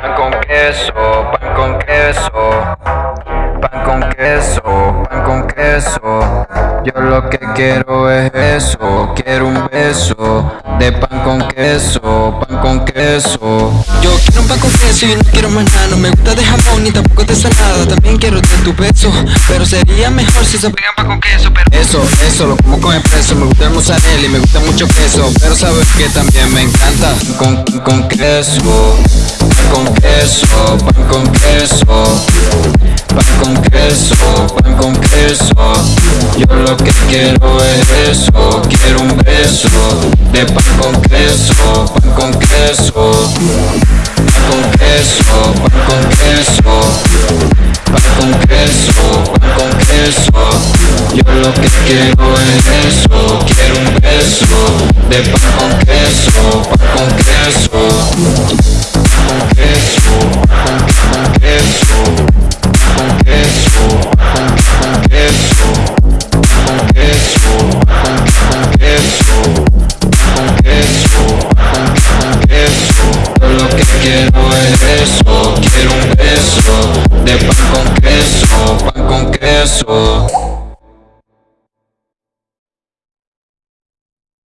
pan con queso, pan con queso, pan con queso, pan con queso. Yo lo que quiero es eso, quiero un beso de pan con queso, pan con queso. Yo quiero un pan con queso y no quiero más nada. No me gusta de jamón ni tampoco de salada. También quiero de tu beso Pero sería mejor si se pegan pan con queso pero Eso, eso, lo como con expreso. Me gusta el mozzarella y me gusta mucho queso Pero sabes que también me encanta. Con, con queso, pan con queso, pan con queso. Pan con queso, pan con queso. Yo lo que quiero es eso, quiero un beso de pan con queso, pan con queso. Pan con queso, pan con queso. Pan con queso, pan con queso. Yo lo que quiero es eso, quiero un beso de pan con queso, pan con queso. Quiero es eso, quiero un beso de pan con queso, pan con queso.